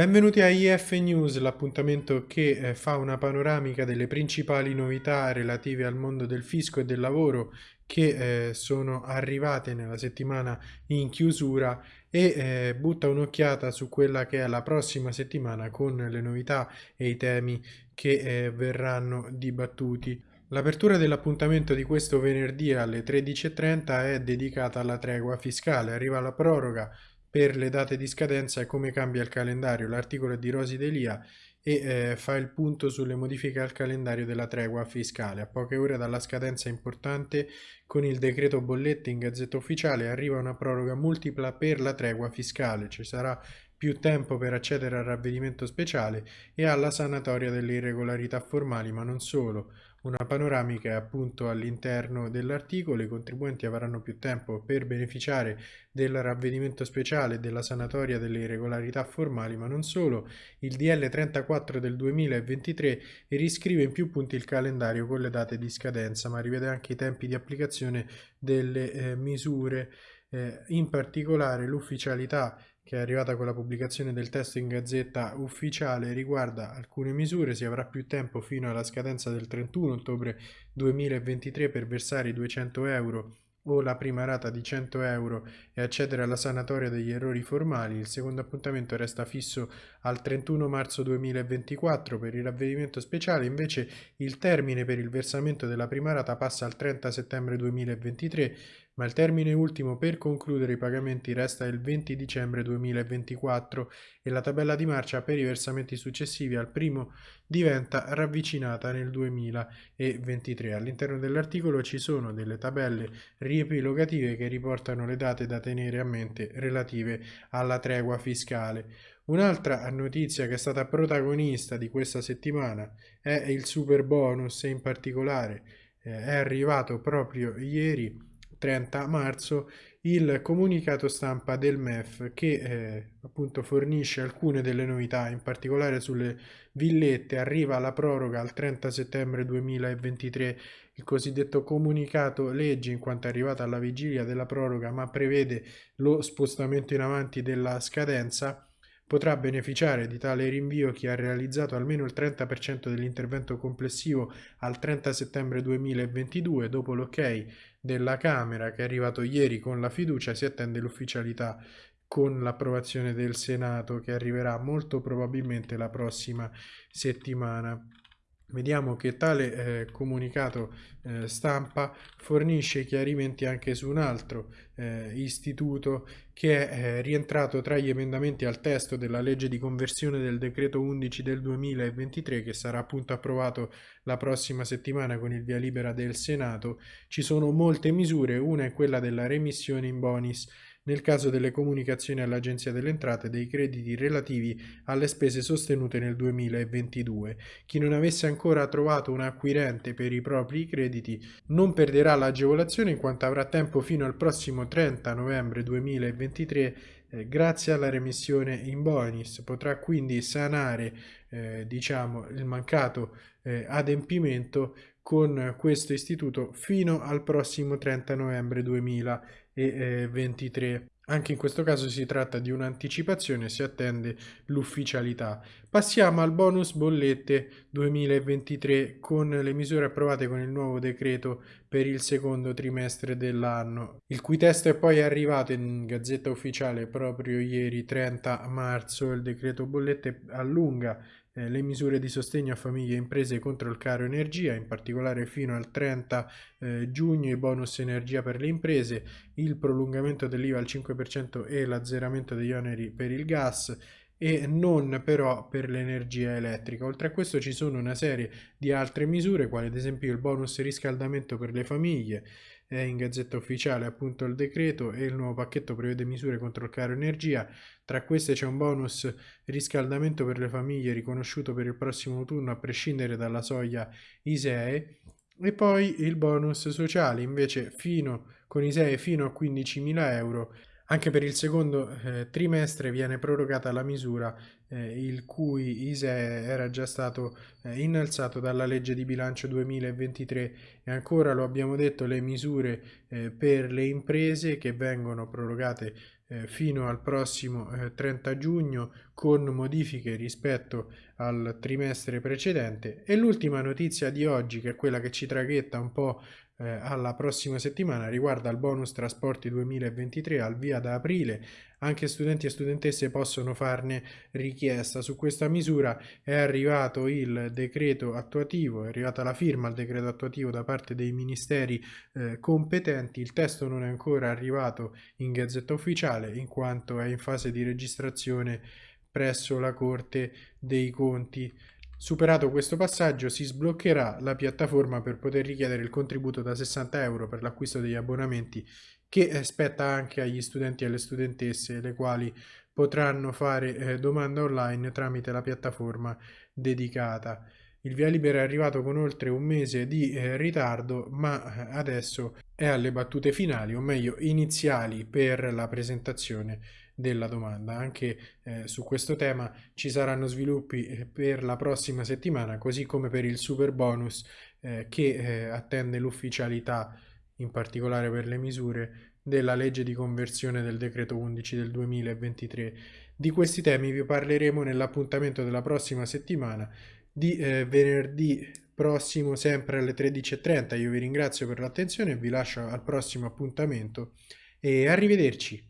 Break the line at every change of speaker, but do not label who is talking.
Benvenuti a IF News, l'appuntamento che eh, fa una panoramica delle principali novità relative al mondo del fisco e del lavoro che eh, sono arrivate nella settimana in chiusura e eh, butta un'occhiata su quella che è la prossima settimana con le novità e i temi che verranno dibattuti. L'apertura dell'appuntamento di questo venerdì alle 13.30 è dedicata alla tregua fiscale, arriva la proroga per le date di scadenza e come cambia il calendario. L'articolo è di Rosi Delia e eh, fa il punto sulle modifiche al calendario della tregua fiscale. A poche ore dalla scadenza importante, con il decreto bollette in gazzetta ufficiale arriva una proroga multipla per la tregua fiscale. Ci sarà più tempo per accedere al ravvedimento speciale e alla sanatoria delle irregolarità formali, ma non solo. Una panoramica è appunto all'interno dell'articolo, i contribuenti avranno più tempo per beneficiare del ravvedimento speciale e della sanatoria delle irregolarità formali, ma non solo. Il DL 34 del 2023 riscrive in più punti il calendario con le date di scadenza, ma rivede anche i tempi di applicazione delle eh, misure, eh, in particolare l'ufficialità che è arrivata con la pubblicazione del testo in gazzetta ufficiale riguarda alcune misure, si avrà più tempo fino alla scadenza del 31 ottobre 2023 per versare i 200 euro o la prima rata di 100 euro e accedere alla sanatoria degli errori formali. Il secondo appuntamento resta fisso al 31 marzo 2024 per il ravvedimento speciale, invece il termine per il versamento della prima rata passa al 30 settembre 2023 ma il termine ultimo per concludere i pagamenti resta il 20 dicembre 2024 e la tabella di marcia per i versamenti successivi al primo diventa ravvicinata nel 2023. All'interno dell'articolo ci sono delle tabelle riepilogative che riportano le date da tenere a mente relative alla tregua fiscale. Un'altra notizia che è stata protagonista di questa settimana è il super bonus e in particolare eh, è arrivato proprio ieri 30 marzo il comunicato stampa del MEF che eh, appunto fornisce alcune delle novità, in particolare sulle villette. Arriva la proroga al 30 settembre 2023 il cosiddetto comunicato legge in quanto è arrivata alla vigilia della proroga ma prevede lo spostamento in avanti della scadenza Potrà beneficiare di tale rinvio chi ha realizzato almeno il 30% dell'intervento complessivo al 30 settembre 2022. Dopo l'ok della Camera che è arrivato ieri con la fiducia si attende l'ufficialità con l'approvazione del Senato che arriverà molto probabilmente la prossima settimana. Vediamo che tale eh, comunicato eh, stampa fornisce chiarimenti anche su un altro eh, istituto che è eh, rientrato tra gli emendamenti al testo della legge di conversione del decreto 11 del 2023 che sarà appunto approvato la prossima settimana con il via libera del Senato. Ci sono molte misure, una è quella della remissione in bonis nel caso delle comunicazioni all'Agenzia delle Entrate dei crediti relativi alle spese sostenute nel 2022. Chi non avesse ancora trovato un acquirente per i propri crediti non perderà l'agevolazione in quanto avrà tempo fino al prossimo 30 novembre 2023 eh, grazie alla remissione in bonus potrà quindi sanare eh, diciamo il mancato eh, adempimento con questo istituto fino al prossimo 30 novembre 2023. Anche in questo caso si tratta di un'anticipazione, si attende l'ufficialità. Passiamo al bonus bollette 2023 con le misure approvate con il nuovo decreto per il secondo trimestre dell'anno, il cui testo è poi arrivato in gazzetta ufficiale proprio ieri 30 marzo. Il decreto bollette allunga eh, le misure di sostegno a famiglie e imprese contro il caro energia, in particolare fino al 30 eh, giugno i bonus energia per le imprese, il prolungamento dell'IVA al 5% e l'azzeramento degli oneri per il gas e non però per l'energia elettrica. Oltre a questo ci sono una serie di altre misure, quali ad esempio il bonus riscaldamento per le famiglie, è in gazzetta ufficiale appunto il decreto e il nuovo pacchetto prevede misure contro il caro energia. Tra queste c'è un bonus riscaldamento per le famiglie riconosciuto per il prossimo autunno a prescindere dalla soglia ISEE e poi il bonus sociale invece fino con ISEE fino a 15.000 euro Anche per il secondo eh, trimestre viene prorogata la misura eh, il cui ISE era già stato eh, innalzato dalla legge di bilancio 2023 e ancora lo abbiamo detto le misure eh, per le imprese che vengono prorogate eh, fino al prossimo 30 eh, giugno con modifiche rispetto al trimestre precedente. E l'ultima notizia di oggi che è quella che ci traghetta un po' eh, alla prossima settimana riguarda il bonus trasporti 2023 al via da aprile. Anche studenti e studentesse possono farne richiesta. Su questa misura è arrivato il decreto attuativo è arrivata la firma al decreto attuativo da parte dei ministeri eh, competenti. Il testo non è ancora arrivato in gazzetta ufficiale in quanto è in fase di registrazione presso la Corte dei Conti Superato questo passaggio si sbloccherà la piattaforma per poter richiedere il contributo da 60 euro per l'acquisto degli abbonamenti che spetta anche agli studenti e alle studentesse le quali potranno fare eh, domanda online tramite la piattaforma dedicata. Il via libera è arrivato con oltre un mese di eh, ritardo, ma eh, adesso è alle battute finali, o meglio iniziali, per la presentazione della domanda. Anche eh, su questo tema ci saranno sviluppi eh, per la prossima settimana, così come per il super bonus eh, che eh, attende l'ufficialità, in particolare per le misure della legge di conversione del decreto 11 del 2023. Di questi temi vi parleremo nell'appuntamento della prossima settimana di eh, venerdì prossimo sempre alle 13.30. Io vi ringrazio per l'attenzione e vi lascio al prossimo appuntamento e arrivederci.